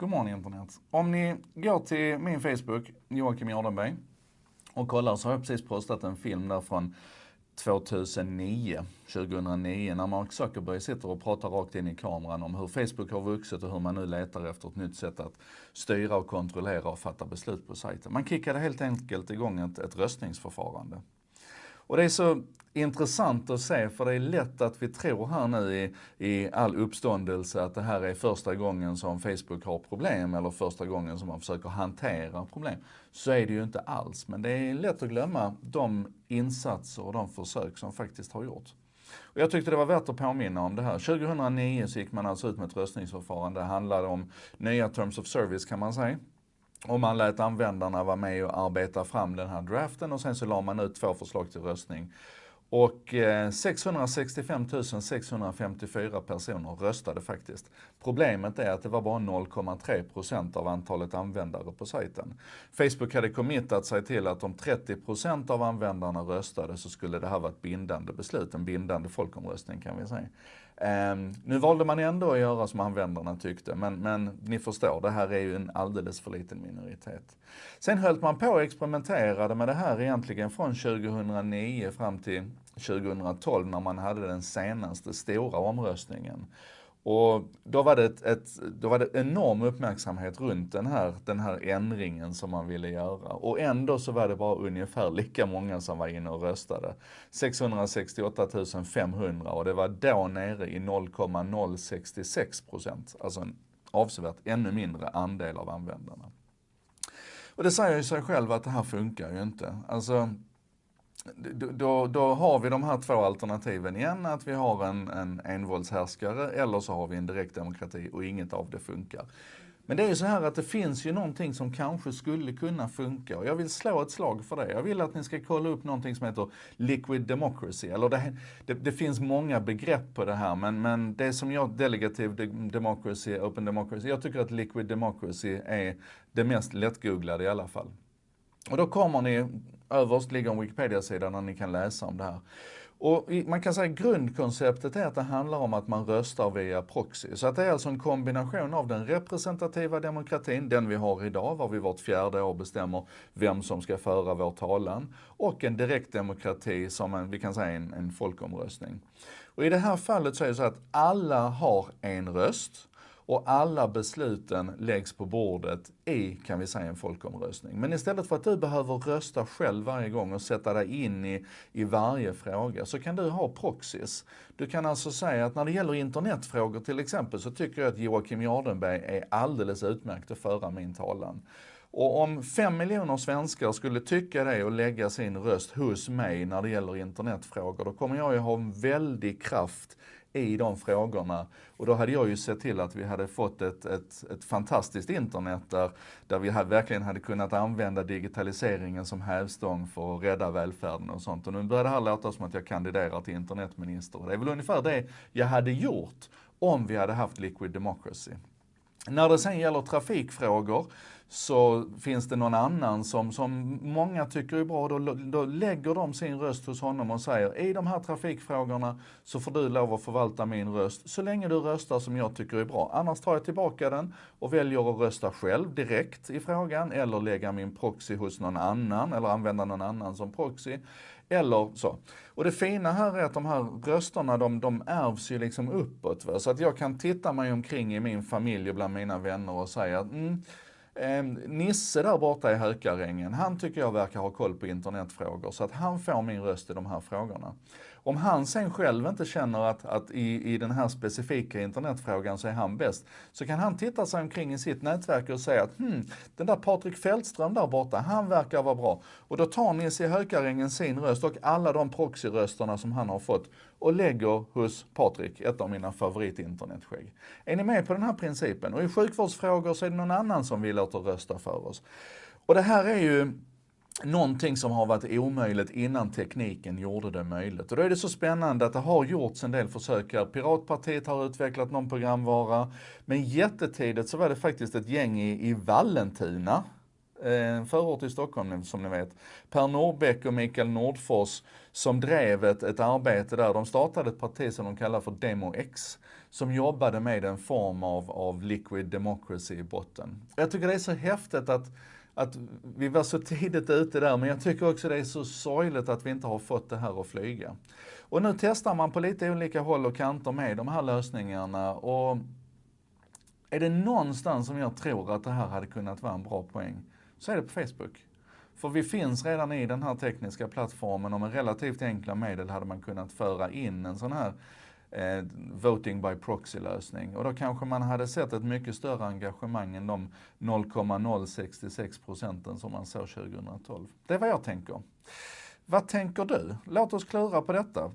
God morgon internet. Om ni går till min Facebook, Joakim Jardenberg, och kollar så har jag precis postat en film där från 2009, 2009, när Mark Zuckerberg sitter och pratar rakt in i kameran om hur Facebook har vuxit och hur man nu letar efter ett nytt sätt att styra och kontrollera och fatta beslut på sajten. Man kickade helt enkelt igång ett, ett röstningsförfarande. Och det är så intressant att se, för det är lätt att vi tror här nu i, i all uppståndelse att det här är första gången som Facebook har problem eller första gången som man försöker hantera problem. Så är det ju inte alls, men det är lätt att glömma de insatser och de försök som faktiskt har gjorts. Och jag tyckte det var värt att påminna om det här. 2009 så gick man alltså ut med ett röstningsförfarande. Det handlade om nya Terms of Service kan man säga. Och man lät användarna vara med och arbeta fram den här draften och sen så la man ut två förslag till röstning. Och eh, 665 654 personer röstade faktiskt. Problemet är att det var bara 0,3% av antalet användare på sajten. Facebook hade committat sig till att om 30% av användarna röstade så skulle det här vara ett bindande beslut, en bindande folkomröstning kan vi säga. Um, nu valde man ändå att göra som användarna tyckte, men, men ni förstår, det här är ju en alldeles för liten minoritet. Sen höll man på och experimenterade med det här egentligen från 2009 fram till 2012 när man hade den senaste stora omröstningen. Och då var, det ett, ett, då var det enorm uppmärksamhet runt den här, den här ändringen som man ville göra. Och ändå så var det bara ungefär lika många som var inne och röstade. 668 500 och det var då nere i 0,066 procent. Alltså en avsevärt ännu mindre andel av användarna. Och det säger ju sig själv att det här funkar ju inte. Alltså då, då, har vi de här två alternativen igen, att vi har en, en envåldshärskare eller så har vi en direktdemokrati och inget av det funkar. Men det är ju så här att det finns ju någonting som kanske skulle kunna funka och jag vill slå ett slag för det. Jag vill att ni ska kolla upp någonting som heter liquid democracy. Eller det, det, det finns många begrepp på det här men, men det som jag, delegative democracy, open democracy, jag tycker att liquid democracy är det mest lättgooglade i alla fall. Och då kommer ni Överst ligger en Wikipedia-sida där ni kan läsa om det här. Och man kan säga att grundkonceptet är att det handlar om att man röstar via proxy. Så att det är alltså en kombination av den representativa demokratin, den vi har idag, var vi vart fjärde år bestämmer vem som ska föra vår talan, och en direktdemokrati som en, vi kan säga en, en folkomröstning. Och i det här fallet så är det så att alla har en röst och alla besluten läggs på bordet i, kan vi säga, en folkomröstning. Men istället för att du behöver rösta själv varje gång och sätta dig in i, i varje fråga så kan du ha proxys. Du kan alltså säga att när det gäller internetfrågor till exempel så tycker jag att Joakim Jardenberg är alldeles utmärkt att föra min talan. Och om fem miljoner svenskar skulle tycka det och lägga sin röst hos mig när det gäller internetfrågor, då kommer jag ju ha en väldig kraft i de frågorna. Och då hade jag ju sett till att vi hade fått ett, ett, ett fantastiskt internet där, där vi hade, verkligen hade kunnat använda digitaliseringen som hävstång för att rädda välfärden och sånt. Och nu börjar det här låta som att jag kandiderar till internetminister. Det är väl ungefär det jag hade gjort om vi hade haft liquid democracy. När det sen gäller trafikfrågor så finns det någon annan som, som många tycker är bra, då, då lägger de sin röst hos honom och säger i de här trafikfrågorna så får du lov att förvalta min röst så länge du röstar som jag tycker är bra. Annars tar jag tillbaka den och väljer att rösta själv direkt i frågan eller lägga min proxy hos någon annan eller använda någon annan som proxy. Eller så. Och det fina här är att de här rösterna de, de ärvs ju liksom uppåt. Va? Så att jag kan titta mig omkring i min familj och bland mina vänner och säga att mm, Eh, Nisse där borta i Hökarängen, han tycker jag verkar ha koll på internetfrågor så att han får min röst i de här frågorna. Om han sen själv inte känner att, att i, i den här specifika internetfrågan så är han bäst, så kan han titta sig omkring i sitt nätverk och säga att hmm, den där Patrik Fältström där borta, han verkar vara bra. Och då tar Nisse i Hökarängen sin röst och alla de proxyrösterna som han har fått och lägger hos Patrik, ett av mina favoritinternetskägg. Är ni med på den här principen? Och i sjukvårdsfrågor så är det någon annan som vill fortsätter rösta för oss. Och det här är ju någonting som har varit omöjligt innan tekniken gjorde det möjligt. Och då är det så spännande att det har gjorts en del försök här. Piratpartiet har utvecklat någon programvara, men jättetidigt så var det faktiskt ett gäng i, i Vallentuna, en förort i Stockholm som ni vet. Per Norbeck och Mikael Nordfors som drev ett, ett arbete där. De startade ett parti som de kallar för DemoX som jobbade med en form av, av liquid democracy i botten. Jag tycker det är så häftigt att att vi var så tidigt ute där, men jag tycker också det är så sorgligt att vi inte har fått det här att flyga. Och nu testar man på lite olika håll och kanter med de här lösningarna och är det någonstans som jag tror att det här hade kunnat vara en bra poäng, så är det på Facebook. För vi finns redan i den här tekniska plattformen och med relativt enkla medel hade man kunnat föra in en sån här eh, voting by proxy-lösning. Och då kanske man hade sett ett mycket större engagemang än de 0,066 procenten som man såg 2012. Det är vad jag tänker. Vad tänker du? Låt oss klura på detta.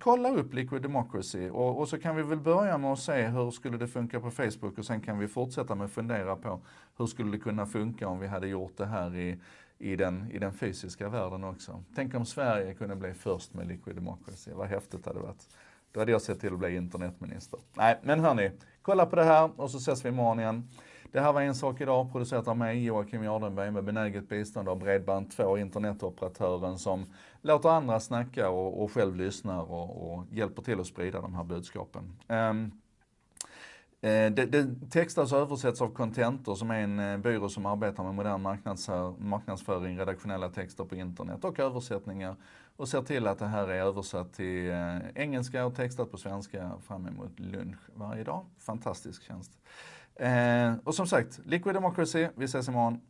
Kolla upp Liquid Democracy och, och, så kan vi väl börja med att se hur skulle det funka på Facebook och sen kan vi fortsätta med att fundera på hur skulle det kunna funka om vi hade gjort det här i, i, den, i den fysiska världen också. Tänk om Sverige kunde bli först med Liquid Democracy, vad häftigt det hade varit. Då hade jag sett till att bli internetminister. Nej, men hörni, kolla på det här och så ses vi imorgon igen. Det här var En sak idag, producerat av mig, Joakim Jardenberg, med benäget bistånd av Bredband2, internetoperatören som låter andra snacka och, och själv lyssnar och, och, hjälper till att sprida de här budskapen. Um, det, det textas och översätts av Contentor som är en eh, byrå som arbetar med modern marknadsföring, redaktionella texter på internet och översättningar och ser till att det här är översatt till eh, engelska och textat på svenska fram emot lunch varje dag. Fantastisk tjänst. Eh, och som sagt, Liquid Democracy, vi ses imorgon.